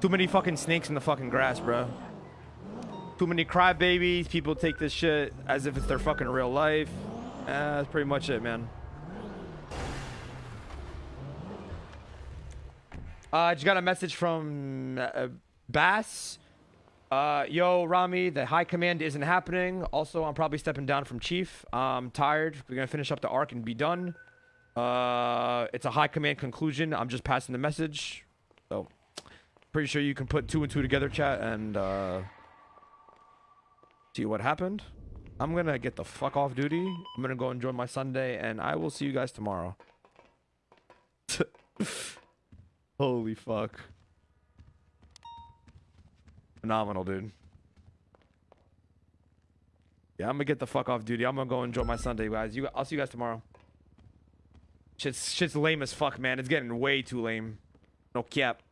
Too many fucking snakes in the fucking grass, bro. Too many crybabies. People take this shit as if it's their fucking real life. Uh, that's pretty much it, man. Uh, I just got a message from uh, Bass. Uh, yo, Rami, the high command isn't happening. Also, I'm probably stepping down from chief. I'm tired. We're gonna finish up the arc and be done. Uh, it's a high command conclusion. I'm just passing the message. Pretty sure you can put two and two together, chat, and uh, see what happened. I'm gonna get the fuck off duty. I'm gonna go enjoy my Sunday, and I will see you guys tomorrow. Holy fuck. Phenomenal, dude. Yeah, I'm gonna get the fuck off duty. I'm gonna go enjoy my Sunday, guys. You, I'll see you guys tomorrow. Shit's, shit's lame as fuck, man. It's getting way too lame. No cap.